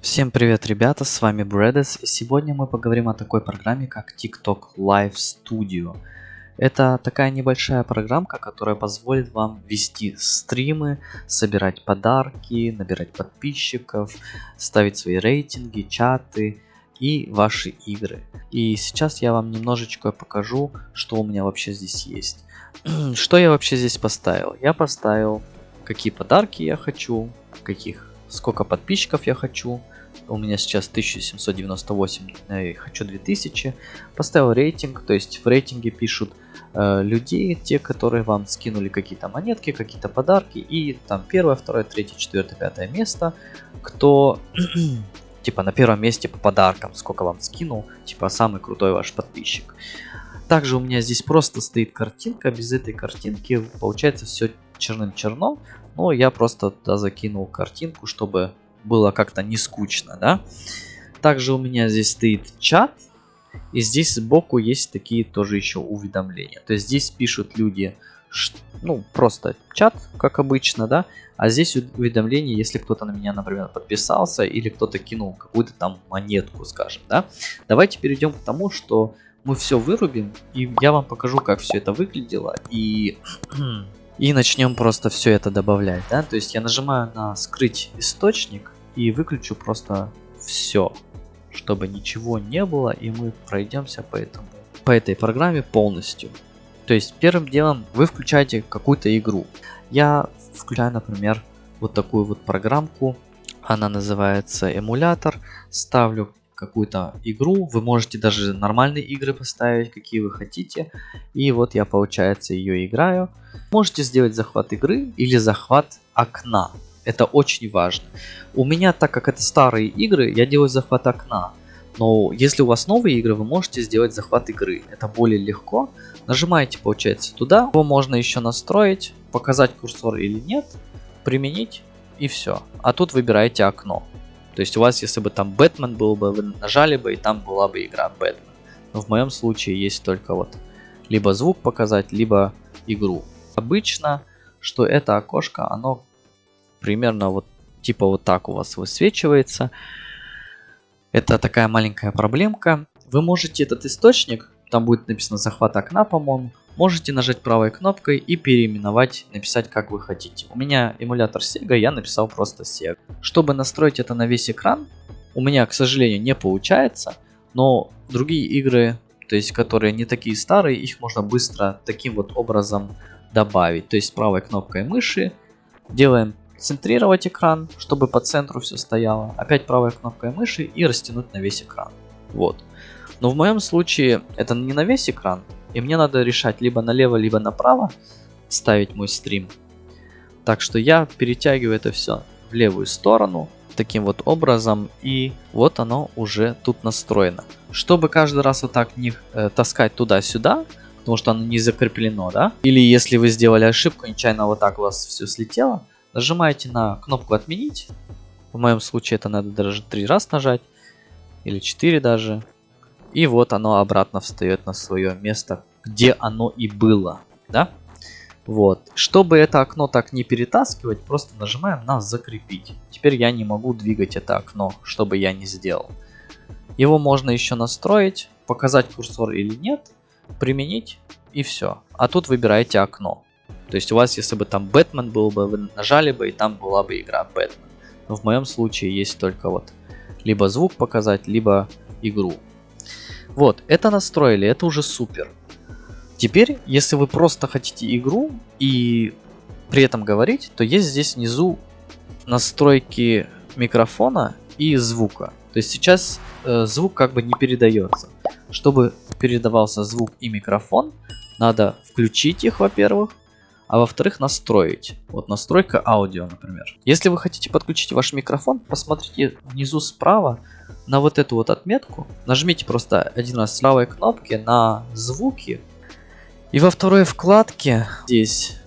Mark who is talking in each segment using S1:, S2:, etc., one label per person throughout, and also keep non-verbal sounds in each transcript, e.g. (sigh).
S1: Всем привет, ребята, с вами Брэдес, и сегодня мы поговорим о такой программе, как TikTok Live Studio. Это такая небольшая программка, которая позволит вам вести стримы, собирать подарки, набирать подписчиков, ставить свои рейтинги, чаты и ваши игры. И сейчас я вам немножечко покажу, что у меня вообще здесь есть. (clears throat) что я вообще здесь поставил? Я поставил, какие подарки я хочу, каких сколько подписчиков я хочу. У меня сейчас 1798, я хочу 2000. Поставил рейтинг, то есть в рейтинге пишут э, людей, те, которые вам скинули какие-то монетки, какие-то подарки. И там первое, второе, третье, четвертое, пятое место. Кто (clears throat) типа на первом месте по подаркам, сколько вам скинул, типа самый крутой ваш подписчик. Также у меня здесь просто стоит картинка, без этой картинки получается все черным-черно, но я просто туда закинул картинку, чтобы было как-то не скучно, да. Также у меня здесь стоит чат, и здесь сбоку есть такие тоже еще уведомления. То есть здесь пишут люди, ну, просто чат, как обычно, да. А здесь уведомление, если кто-то на меня, например, подписался, или кто-то кинул какую-то там монетку, скажем, да. Давайте перейдем к тому, что мы все вырубим, и я вам покажу, как все это выглядело, и... (clears throat) и начнем просто все это добавлять, да, то есть я нажимаю на скрыть источник и выключу просто все, чтобы ничего не было, и мы пройдемся по этому, по этой программе полностью. То есть первым делом вы включаете какую-то игру. Я включаю, например, вот такую вот программку, она называется эмулятор, ставлю какую-то игру. Вы можете даже нормальные игры поставить, какие вы хотите. И вот я, получается, ее играю. Можете сделать захват игры или захват окна. Это очень важно. У меня, так как это старые игры, я делаю захват окна. Но если у вас новые игры, вы можете сделать захват игры. Это более легко. Нажимаете, получается, туда. Его можно еще настроить, показать курсор или нет, применить и все. А тут выбираете окно. То есть у вас, если бы там Бэтмен был бы, вы нажали бы, и там была бы игра Бэтмен. Но в моем случае есть только вот либо звук показать, либо игру. Обычно, что это окошко, оно примерно вот типа вот так у вас высвечивается. Это такая маленькая проблемка. Вы можете этот источник, там будет написано захват окна, по-моему, можете нажать правой кнопкой и переименовать, написать как вы хотите. У меня эмулятор Sega, я написал просто Sega. Чтобы настроить это на весь экран, у меня, к сожалению, не получается, но другие игры, то есть которые не такие старые, их можно быстро таким вот образом добавить. То есть правой кнопкой мыши делаем центрировать экран, чтобы по центру все стояло. Опять правой кнопкой мыши и растянуть на весь экран. Вот. Но в моем случае это не на весь экран, и мне надо решать либо налево, либо направо ставить мой стрим. Так что я перетягиваю это все в левую сторону таким вот образом и вот оно уже тут настроено. Чтобы каждый раз вот так не э, таскать туда-сюда, потому что оно не закреплено, да? Или если вы сделали ошибку, нечаянно вот так у вас все слетело, нажимаете на кнопку отменить. В моем случае это надо даже три раз нажать или 4 даже. И вот оно обратно встает на свое место, где оно и было. Да? Вот. Чтобы это окно так не перетаскивать, просто нажимаем на закрепить. Теперь я не могу двигать это окно, чтобы я не сделал. Его можно еще настроить, показать курсор или нет, применить и все. А тут выбираете окно. То есть у вас, если бы там Бэтмен был бы, вы нажали бы и там была бы игра Бэтмен. Но в моем случае есть только вот либо звук показать, либо игру. Вот, это настроили, это уже супер. Теперь, если вы просто хотите игру и при этом говорить, то есть здесь внизу настройки микрофона и звука. То есть сейчас э, звук как бы не передается. Чтобы передавался звук и микрофон, надо включить их, во-первых, а во-вторых настроить. Вот настройка аудио, например. Если вы хотите подключить ваш микрофон, посмотрите внизу справа на вот эту вот отметку. Нажмите просто один раз с правой кнопки на звуки. И во второй вкладке здесь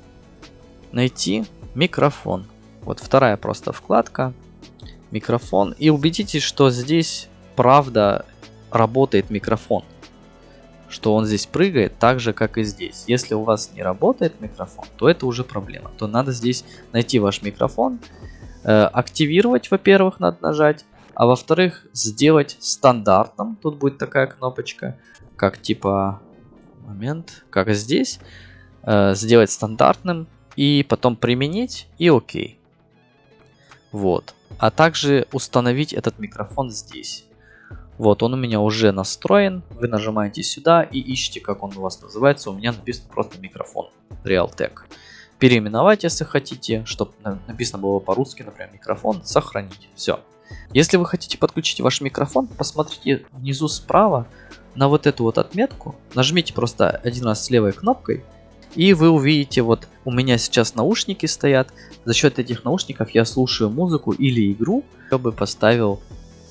S1: найти микрофон. Вот вторая просто вкладка. Микрофон. И убедитесь, что здесь правда работает микрофон что он здесь прыгает так же, как и здесь. Если у вас не работает микрофон, то это уже проблема. То надо здесь найти ваш микрофон, э, активировать, во-первых, надо нажать, А во-вторых, сделать стандартным. Тут будет такая кнопочка, как типа момент, как здесь. Э, сделать стандартным и потом применить и окей. Вот. А также установить этот микрофон здесь. Вот, он у меня уже настроен. Вы нажимаете сюда и ищите, как он у вас называется. У меня написано просто микрофон Realtek. Переименовать, если хотите, чтобы написано было по-русски, например, микрофон, сохранить. Все. Если вы хотите подключить ваш микрофон, посмотрите внизу справа на вот эту вот отметку. Нажмите просто один раз левой кнопкой. И вы увидите, вот у меня сейчас наушники стоят. За счет этих наушников я слушаю музыку или игру. Я бы поставил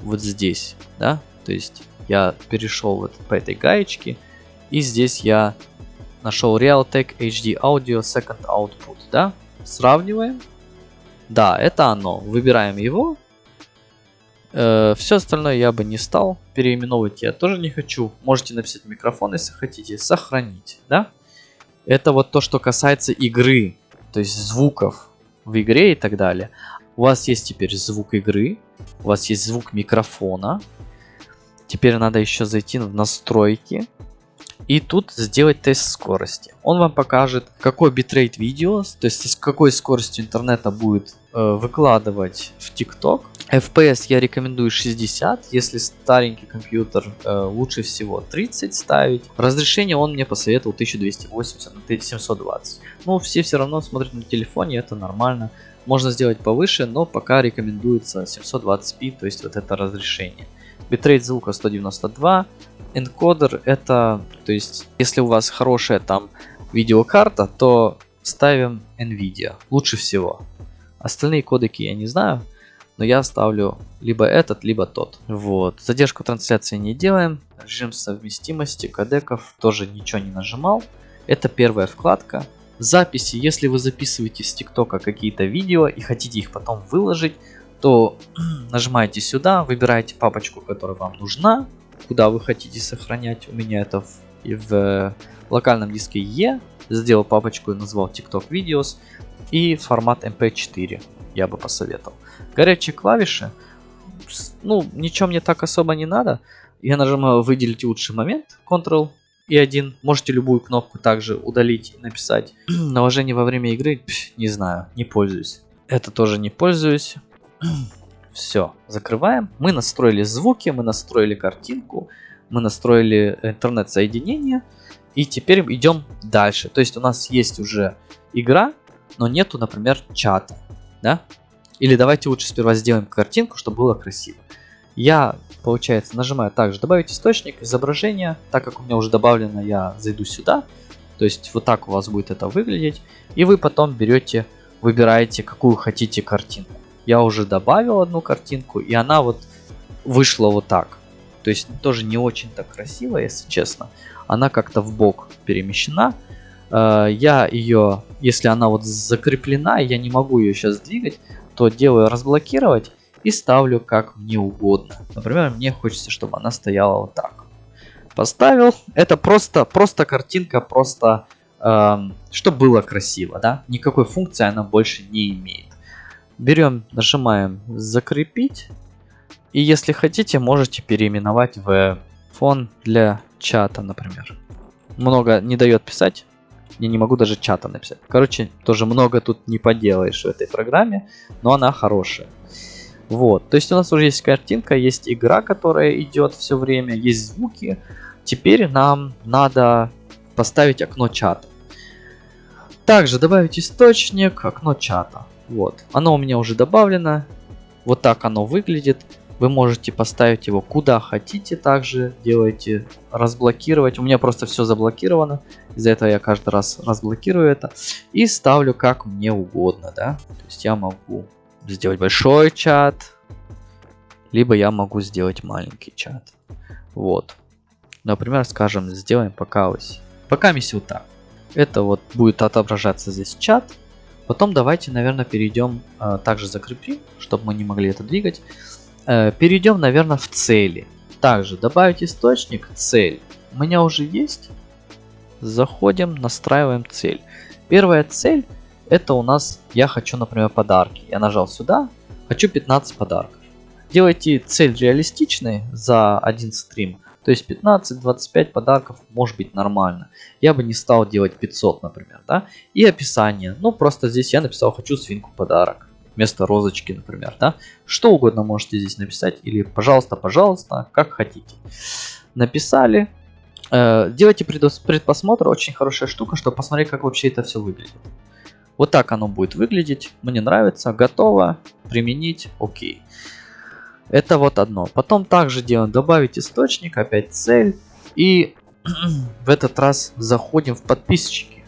S1: вот здесь, да, то есть я перешел вот по этой гаечке. И здесь я нашел Realtek HD Audio Second Output. Да? Сравниваем. Да, это оно. Выбираем его. Э, все остальное я бы не стал. Переименовывать я тоже не хочу. Можете написать микрофон, если хотите. Сохранить. Да? Это вот то, что касается игры. То есть звуков в игре и так далее. У вас есть теперь звук игры. У вас есть звук микрофона. Теперь надо еще зайти в настройки. И тут сделать тест скорости. Он вам покажет, какой битрейт видео, то есть с какой скоростью интернета будет э, выкладывать в TikTok. FPS я рекомендую 60, если старенький компьютер, э, лучше всего 30 ставить. Разрешение он мне посоветовал 1280 на 720. Ну, все все равно смотрят на телефоне, это нормально. Можно сделать повыше, но пока рекомендуется 720p, то есть вот это разрешение. Битрейт звука 192. Энкодер это, то есть, если у вас хорошая там видеокарта, то ставим NVIDIA. Лучше всего. Остальные кодеки я не знаю, но я ставлю либо этот, либо тот. Вот. Задержку трансляции не делаем. Режим совместимости кодеков тоже ничего не нажимал. Это первая вкладка. Записи, если вы записываете с ТикТока какие-то видео и хотите их потом выложить, то (clears throat) нажимаете сюда, выбираете папочку, которая вам нужна, куда вы хотите сохранять. У меня это в, в локальном диске E. Сделал папочку и назвал TikTok Videos. И формат MP4 я бы посоветовал. Горячие клавиши. Ну, ничего мне так особо не надо. Я нажимаю выделить лучший момент. Ctrl и один. Можете любую кнопку также удалить и написать. (clears throat) Наложение во время игры, не знаю, не пользуюсь. Это тоже не пользуюсь. (clears throat) Все, закрываем. Мы настроили звуки, мы настроили картинку, мы настроили интернет-соединение. И теперь идем дальше. То есть у нас есть уже игра, но нету, например, чата. Да? Или давайте лучше сперва сделаем картинку, чтобы было красиво. Я, получается, нажимаю также добавить источник, изображения. Так как у меня уже добавлено, я зайду сюда. То есть вот так у вас будет это выглядеть. И вы потом берете, выбираете, какую хотите картинку я уже добавил одну картинку, и она вот вышла вот так. То есть тоже не очень так красиво, если честно. Она как-то в бок перемещена. Э, я ее, если она вот закреплена, я не могу ее сейчас двигать, то делаю разблокировать и ставлю как мне угодно. Например, мне хочется, чтобы она стояла вот так. Поставил. Это просто, просто картинка, просто эм, чтобы было красиво, да. Никакой функции она больше не имеет. Берем, нажимаем закрепить. И если хотите, можете переименовать в фон для чата, например. Много не дает писать. Я не могу даже чата написать. Короче, тоже много тут не поделаешь в этой программе, но она хорошая. Вот, то есть у нас уже есть картинка, есть игра, которая идет все время, есть звуки. Теперь нам надо поставить окно чата. Также добавить источник, окно чата. Вот. Оно у меня уже добавлено. Вот так оно выглядит. Вы можете поставить его куда хотите также. Делайте разблокировать. У меня просто все заблокировано. Из-за этого я каждый раз разблокирую это. И ставлю как мне угодно. Да? То есть я могу сделать большой чат. Либо я могу сделать маленький чат. Вот. Например, скажем, сделаем пока ось. Пока миссия вот так. Это вот будет отображаться здесь чат. Потом давайте, наверное, перейдем, э, также закрепим, чтобы мы не могли это двигать. Э, перейдем, наверное, в цели. Также добавить источник, цель. У меня уже есть. Заходим, настраиваем цель. Первая цель, это у нас, я хочу, например, подарки. Я нажал сюда, хочу 15 подарков. Делайте цель реалистичной за один стрим. То есть 15-25 подарков может быть нормально. Я бы не стал делать 500, например, да. И описание. Ну, просто здесь я написал «хочу свинку подарок». Вместо розочки, например, да. Что угодно можете здесь написать. Или «пожалуйста, пожалуйста», как хотите. Написали. Э, делайте предпосмотр. Очень хорошая штука, чтобы посмотреть, как вообще это все выглядит. Вот так оно будет выглядеть. Мне нравится. Готово. Применить. Окей. Это вот одно. Потом также делаем добавить источник, опять цель. И (clears throat) в этот раз заходим в подписчики.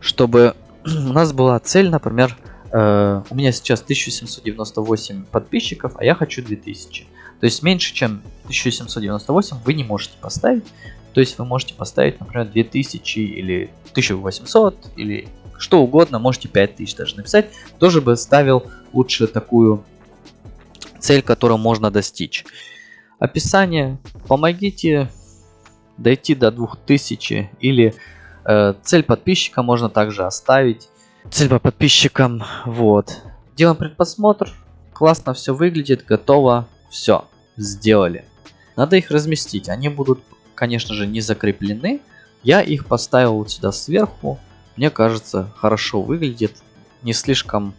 S1: Чтобы (clears throat) у нас была цель, например, э, у меня сейчас 1798 подписчиков, а я хочу 2000. То есть меньше, чем 1798 вы не можете поставить. То есть вы можете поставить, например, 2000 или 1800 или что угодно, можете 5000 даже написать. Тоже бы ставил лучше такую цель, которую можно достичь. Описание. Помогите дойти до 2000 или э, цель подписчика можно также оставить. Цель по подписчикам. Вот. Делаем предпосмотр. Классно все выглядит, готово. Все, сделали. Надо их разместить. Они будут, конечно же, не закреплены. Я их поставил вот сюда сверху. Мне кажется, хорошо выглядит. Не слишком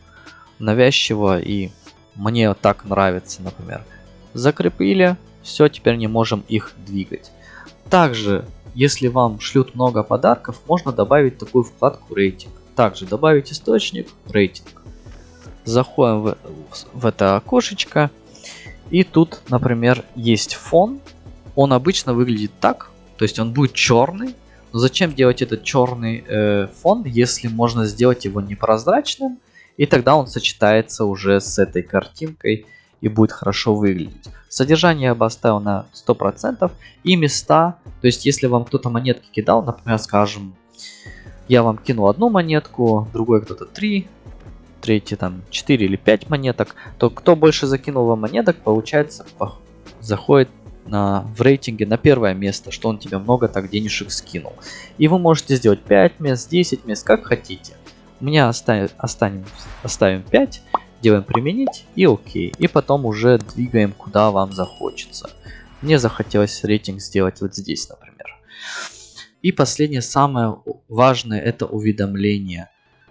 S1: навязчиво и мне так нравится, например. Закрепили, все, теперь не можем их двигать. Также, если вам шлют много подарков, можно добавить такую вкладку рейтинг. Также добавить источник, рейтинг. Заходим в, в это окошечко. И тут, например, есть фон. Он обычно выглядит так. То есть он будет черный. Но зачем делать этот черный э, фон, если можно сделать его непрозрачным? И тогда он сочетается уже с этой картинкой и будет хорошо выглядеть. Содержание я бы оставил на 100%. И места, то есть если вам кто-то монетки кидал, например, скажем, я вам кинул одну монетку, другой кто-то 3, третий там 4 или 5 монеток, то кто больше закинул вам монеток, получается, заходит на, в рейтинге на первое место, что он тебе много так денежек скинул. И вы можете сделать 5 мест, 10 мест, как хотите. У меня оставим, оставим, оставим 5, делаем применить и окей. И потом уже двигаем куда вам захочется. Мне захотелось рейтинг сделать вот здесь, например. И последнее, самое важное, это уведомление.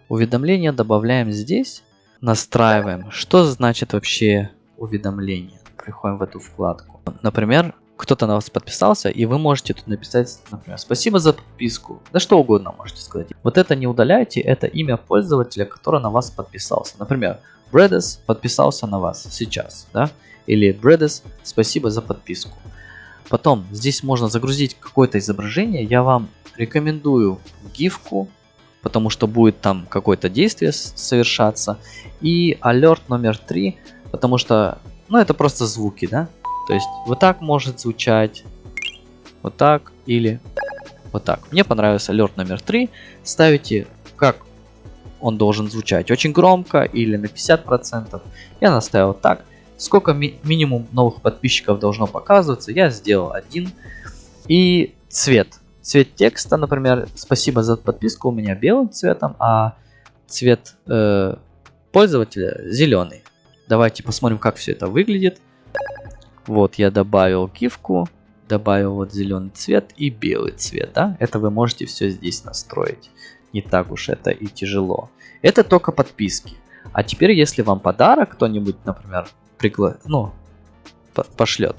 S1: Уведомление добавляем здесь, настраиваем. Что значит вообще уведомление? Приходим в эту вкладку. Например, кто-то на вас подписался, и вы можете тут написать, например, спасибо за подписку. Да что угодно можете сказать. Вот это не удаляйте, это имя пользователя, который на вас подписался. Например, Бредес подписался на вас сейчас, да? Или Бредес, спасибо за подписку. Потом здесь можно загрузить какое-то изображение. Я вам рекомендую гифку, потому что будет там какое-то действие совершаться. И алерт номер три, потому что, ну это просто звуки, да? То есть вот так может звучать, вот так или вот так. Мне понравился алерт номер 3. Ставите, как он должен звучать, очень громко или на 50%. Я наставил так. Сколько ми минимум новых подписчиков должно показываться, я сделал один. И цвет. Цвет текста, например, спасибо за подписку, у меня белым цветом, а цвет э, пользователя зеленый. Давайте посмотрим, как все это выглядит. Вот я добавил гифку, добавил вот зеленый цвет и белый цвет. Да? Это вы можете все здесь настроить. Не так уж это и тяжело. Это только подписки. А теперь, если вам подарок кто-нибудь, например, пригла... ну, пошлет,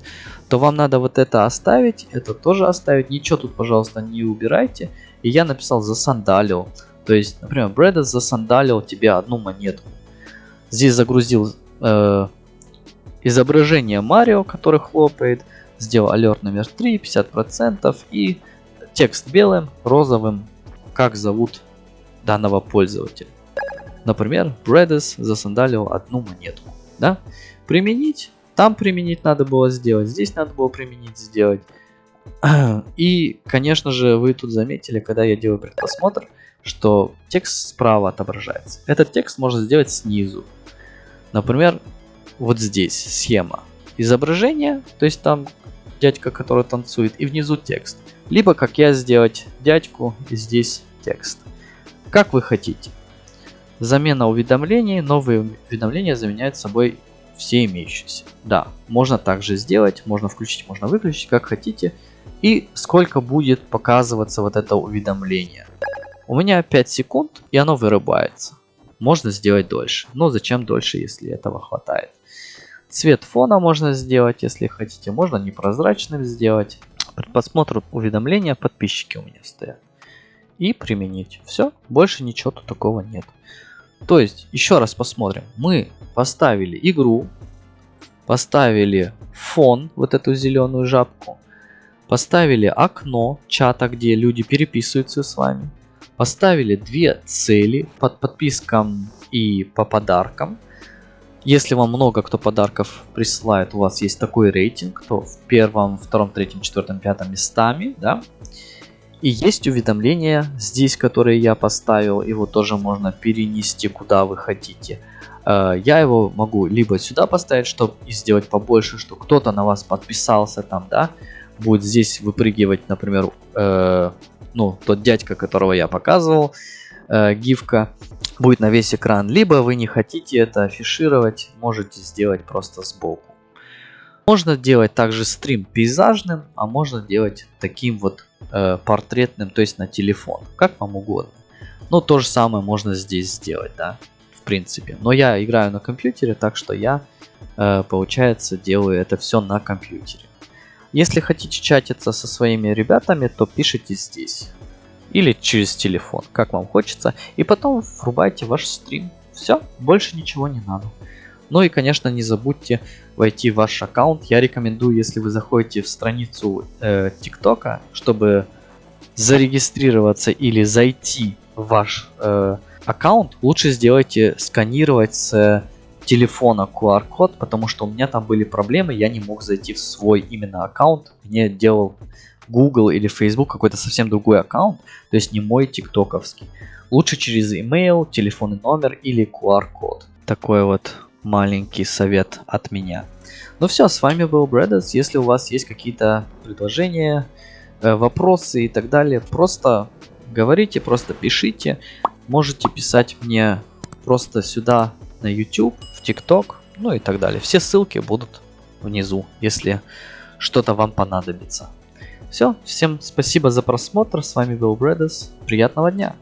S1: то вам надо вот это оставить, это тоже оставить. Ничего тут, пожалуйста, не убирайте. И я написал засандалил. То есть, например, Брэда засандалил тебе одну монетку. Здесь загрузил э, изображение Марио, который хлопает, сделал алерт номер 3, 50% и текст белым, розовым, как зовут данного пользователя. Например, Bredis засандалил одну монетку. Да? Применить, там применить надо было сделать, здесь надо было применить сделать. (clears throat) И, конечно же, вы тут заметили, когда я делаю предпросмотр, что текст справа отображается. Этот текст можно сделать снизу. Например, вот здесь схема изображения, то есть там дядька, который танцует, и внизу текст. Либо, как я, сделать дядьку и здесь текст. Как вы хотите. Замена уведомлений. Новые уведомления заменяют собой все имеющиеся. Да, можно также сделать, можно включить, можно выключить, как хотите. И сколько будет показываться вот это уведомление. У меня 5 секунд, и оно вырубается. Можно сделать дольше. Но зачем дольше, если этого хватает? Цвет фона можно сделать, если хотите. Можно непрозрачным сделать. Просмотр уведомления подписчики у меня стоят. И применить. Все, больше ничего тут такого нет. То есть, еще раз посмотрим. Мы поставили игру, поставили фон, вот эту зеленую жабку, поставили окно чата, где люди переписываются с вами, поставили две цели под подпискам и по подаркам. Если вам много кто подарков присылает, у вас есть такой рейтинг, то в первом, втором, третьем, четвертом, пятом местами, да, и есть уведомления здесь, которые я поставил. Его тоже можно перенести куда вы хотите. Э, я его могу либо сюда поставить, чтобы сделать побольше, что кто-то на вас подписался там, да. Будет здесь выпрыгивать, например, э, ну, тот дядька, которого я показывал, э, гифка, будет на весь экран. Либо вы не хотите это афишировать, можете сделать просто сбоку. Можно делать также стрим пейзажным, а можно делать таким вот э, портретным, то есть на телефон, как вам угодно. Но то же самое можно здесь сделать, да, в принципе. Но я играю на компьютере, так что я, э, получается, делаю это все на компьютере. Если хотите чатиться со своими ребятами, то пишите здесь. Или через телефон, как вам хочется. И потом врубайте ваш стрим. Все, больше ничего не надо. Ну и, конечно, не забудьте войти в ваш аккаунт. Я рекомендую, если вы заходите в страницу э, ТикТока, чтобы зарегистрироваться или зайти в ваш э, аккаунт, лучше сделайте сканировать с телефона QR-код, потому что у меня там были проблемы, я не мог зайти в свой именно аккаунт. Мне делал Google или Facebook какой-то совсем другой аккаунт, то есть не мой тиктоковский. Лучше через email, телефонный номер или QR-код. Такой вот маленький совет от меня. Ну все, с вами был Брэдес. Если у вас есть какие-то предложения, э, вопросы и так далее, просто говорите, просто пишите. Можете писать мне просто сюда на YouTube, в TikTok, ну и так далее. Все ссылки будут внизу, если что-то вам понадобится. Все, всем спасибо за просмотр. С вами был Брэдес. Приятного дня!